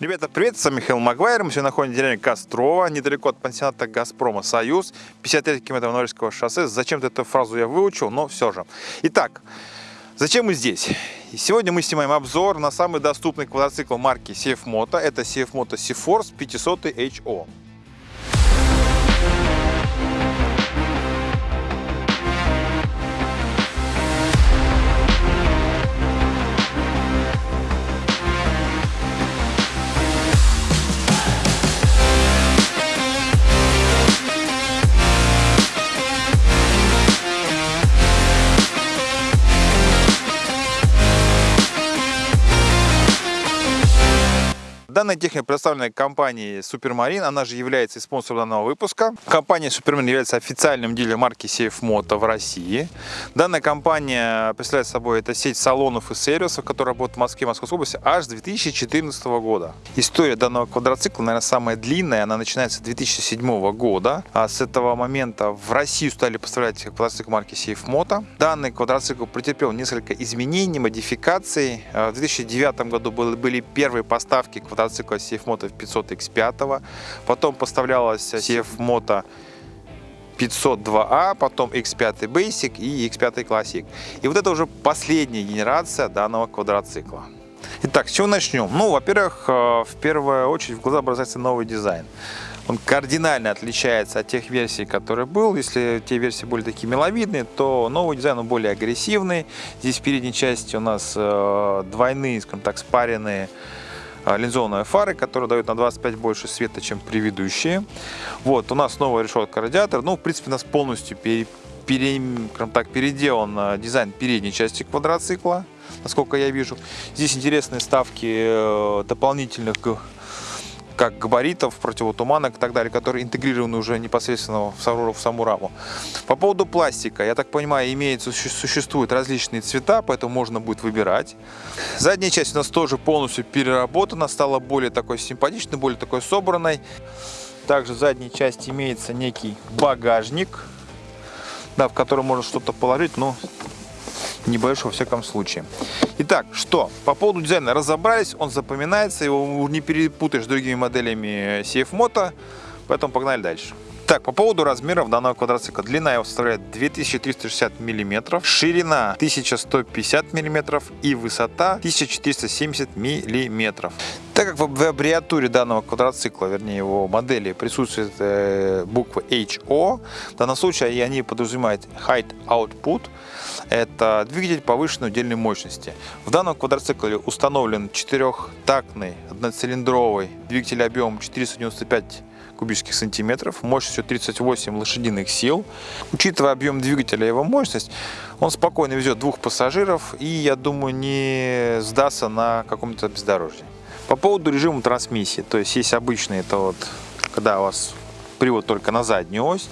Ребята, привет, с вами Михаил Магуайр. Мы сегодня находимся в деревне Кострова, недалеко от пансионата Газпрома Союз, 53 км Норильского шоссе. Зачем-то эту фразу я выучил, но все же. Итак, зачем мы здесь? Сегодня мы снимаем обзор на самый доступный квадроцикл марки CF Moto. Это CF Moto C-Force 500 HO. Данная техника представлена компанией Supermarine, она же является спонсором данного выпуска. Компания Supermarine является официальным дилером марки Safe Moto в России. Данная компания представляет собой это сеть салонов и сервисов, которая работает в Москве и Московской области аж с 2014 года. История данного квадроцикла, наверное, самая длинная, она начинается с 2007 года. А с этого момента в Россию стали поставлять квадроцикл марки Safe Moto. Данный квадроцикл претерпел несколько изменений, модификаций. В 2009 году были первые поставки квадроцикла мотоцикла CF-Moto 500X5, потом поставлялась CF-Moto 502A, потом X5 Basic и X5 Classic. И вот это уже последняя генерация данного квадроцикла. Итак, с чего начнем? Ну, во-первых, э, в первую очередь в глаза бросается новый дизайн. Он кардинально отличается от тех версий, которые был. Если те версии были такие миловидные, то новый дизайн он более агрессивный. Здесь в передней части у нас э, двойные, скажем так, спаренные линзованные фары, которые дают на 25 больше света, чем предыдущие. Вот, у нас новая решетка радиатор. Ну, в принципе, у нас полностью пере, пере, так, переделан а, дизайн передней части квадроцикла, насколько я вижу. Здесь интересные ставки э, дополнительных как габаритов, противотуманок и так далее, которые интегрированы уже непосредственно в саму, раму. По поводу пластика, я так понимаю, имеется, существуют различные цвета, поэтому можно будет выбирать. Задняя часть у нас тоже полностью переработана, стала более такой симпатичной, более такой собранной. Также в задней части имеется некий багажник, да, в который можно что-то положить, но небольшой во всяком случае. Итак, что? По поводу дизайна разобрались, он запоминается, его не перепутаешь с другими моделями CF Moto, поэтому погнали дальше. Так, по поводу размеров данного квадроцикла. Длина его составляет 2360 мм, ширина 1150 мм и высота 1470 мм. Так как в аббревиатуре данного квадроцикла, вернее его модели, присутствует э, буква HO, в данном случае они подразумевают Height Output, это двигатель повышенной удельной мощности. В данном квадроцикле установлен четырехтактный одноцилиндровый двигатель объемом 495 кубических сантиметров, мощностью 38 лошадиных сил. Учитывая объем двигателя и его мощность, он спокойно везет двух пассажиров и, я думаю, не сдастся на каком-то бездорожье. По поводу режима трансмиссии, то есть есть обычный, это вот, когда у вас привод только на заднюю ось,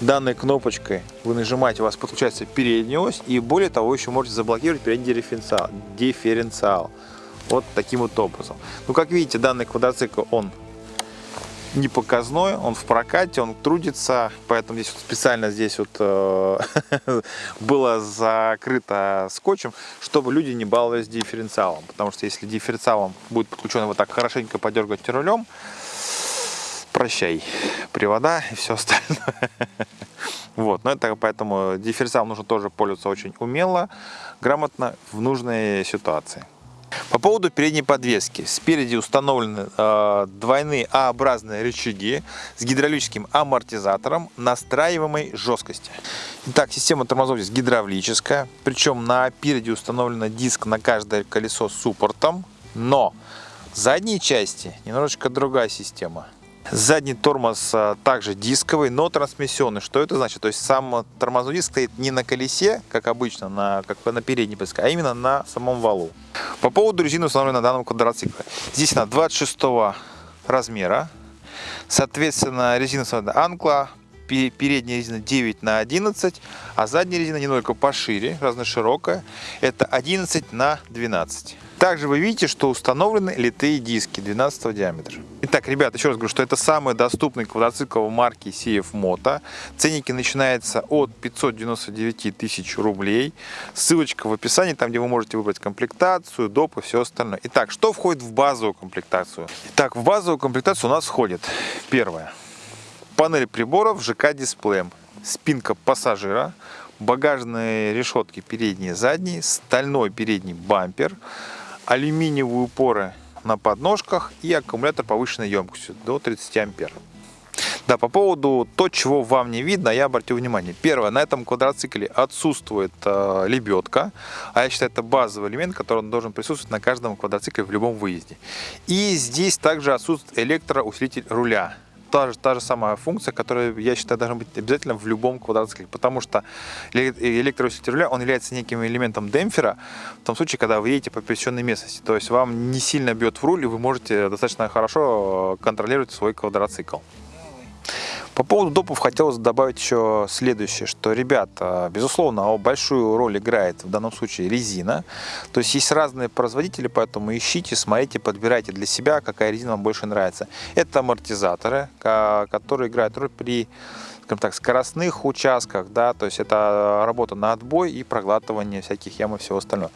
данной кнопочкой вы нажимаете, у вас подключается передняя ось, и более того, еще можете заблокировать передний дифференциал. дифференциал. Вот таким вот образом. Ну, как видите, данный квадроцикл, он не показной, он в прокате, он трудится, поэтому здесь вот специально здесь вот э, было закрыто скотчем, чтобы люди не баловались дифференциалом, потому что если дифференциалом будет подключен вот так хорошенько подергать рулем, прощай, привода и все остальное. Вот, но это поэтому дифференциалом нужно тоже пользоваться очень умело, грамотно в нужной ситуации. По поводу передней подвески. Спереди установлены э, двойные А-образные рычаги с гидравлическим амортизатором настраиваемой жесткости. Итак, система тормозов здесь гидравлическая. Причем на переде установлен диск на каждое колесо с суппортом. Но в задней части немножечко другая система. Задний тормоз а, также дисковый, но трансмиссионный. Что это значит? То есть сам тормозной диск стоит не на колесе, как обычно, на, как на передней подвеске, а именно на самом валу. По поводу резины, установленной на данном квадроцикле. Здесь она 26 размера. Соответственно, резина Анкла передняя резина 9 на 11, а задняя резина немного пошире, разноширокая. Это 11 на 12. Также вы видите, что установлены литые диски 12 диаметра. Итак, ребята, еще раз говорю, что это самый доступный квадроцикл марки CF Moto. Ценники начинаются от 599 тысяч рублей. Ссылочка в описании, там где вы можете выбрать комплектацию, доп и все остальное. Итак, что входит в базовую комплектацию? Итак, в базовую комплектацию у нас входит первое. Панель приборов ЖК-дисплеем, спинка пассажира, багажные решетки передние задние, стальной передний бампер, алюминиевые упоры на подножках и аккумулятор повышенной емкостью до 30 ампер. Да, по поводу то, чего вам не видно, я обратил внимание. Первое, на этом квадроцикле отсутствует э, лебедка, а я считаю, это базовый элемент, который должен присутствовать на каждом квадроцикле в любом выезде. И здесь также отсутствует электроусилитель руля та же, та же самая функция, которая, я считаю, должна быть обязательно в любом квадроцикле, потому что электроусилитель руля, он является неким элементом демпфера в том случае, когда вы едете по пересеченной местности, то есть вам не сильно бьет в руль, и вы можете достаточно хорошо контролировать свой квадроцикл. По поводу допов хотелось добавить еще следующее, что, ребята, безусловно, большую роль играет в данном случае резина. То есть есть разные производители, поэтому ищите, смотрите, подбирайте для себя, какая резина вам больше нравится. Это амортизаторы, которые играют роль при скажем так, скоростных участках, да, то есть это работа на отбой и проглатывание всяких ям и всего остального.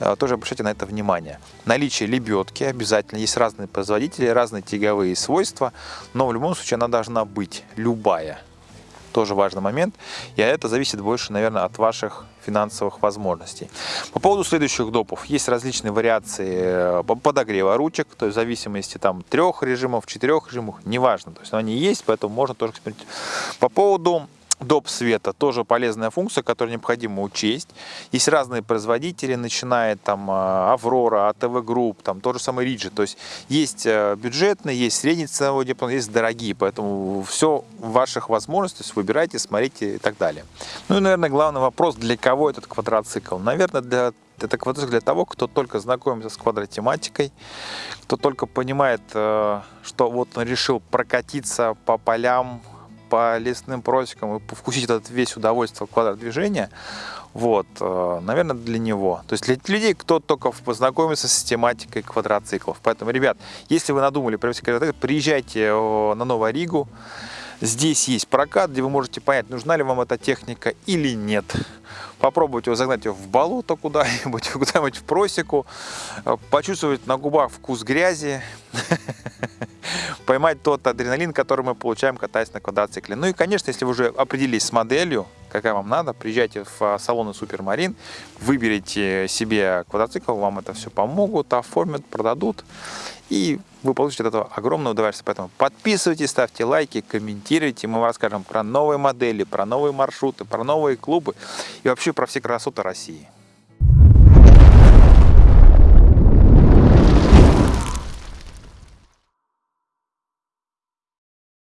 Э, тоже обращайте на это внимание. Наличие лебедки обязательно. Есть разные производители, разные тяговые свойства, но в любом случае она должна быть любая тоже важный момент. И это зависит больше, наверное, от ваших финансовых возможностей. По поводу следующих допов. Есть различные вариации э, подогрева ручек, то есть в зависимости там трех режимов, четырех режимов, неважно. То есть они есть, поэтому можно тоже. По поводу доп. света тоже полезная функция, которую необходимо учесть. Есть разные производители, начиная там Аврора, АТВ Групп, там тот же самый Риджи. То есть есть э, бюджетные, есть средний ценовой диапазон, есть дорогие. Поэтому все в ваших возможностях, выбирайте, смотрите и так далее. Ну и, наверное, главный вопрос, для кого этот квадроцикл? Наверное, для это квадроцикл для того, кто только знакомится с квадротематикой, кто только понимает, э, что вот он решил прокатиться по полям, по лесным просекам и вкусить этот весь удовольствие квадрат движения, вот, э, наверное, для него. То есть для людей, кто только познакомится с тематикой квадроциклов. Поэтому, ребят, если вы надумали приезжайте на Новую Ригу. Здесь есть прокат, где вы можете понять, нужна ли вам эта техника или нет. Попробуйте загнать ее в болото куда-нибудь, куда-нибудь в просеку, э, почувствовать на губах вкус грязи, поймать тот адреналин, который мы получаем, катаясь на квадроцикле. Ну и, конечно, если вы уже определились с моделью, какая вам надо, приезжайте в а, салоны Супермарин, выберите себе квадроцикл, вам это все помогут, оформят, продадут, и вы получите от этого огромное удовольствие. Поэтому подписывайтесь, ставьте лайки, комментируйте, мы вам расскажем про новые модели, про новые маршруты, про новые клубы и вообще про все красоты России.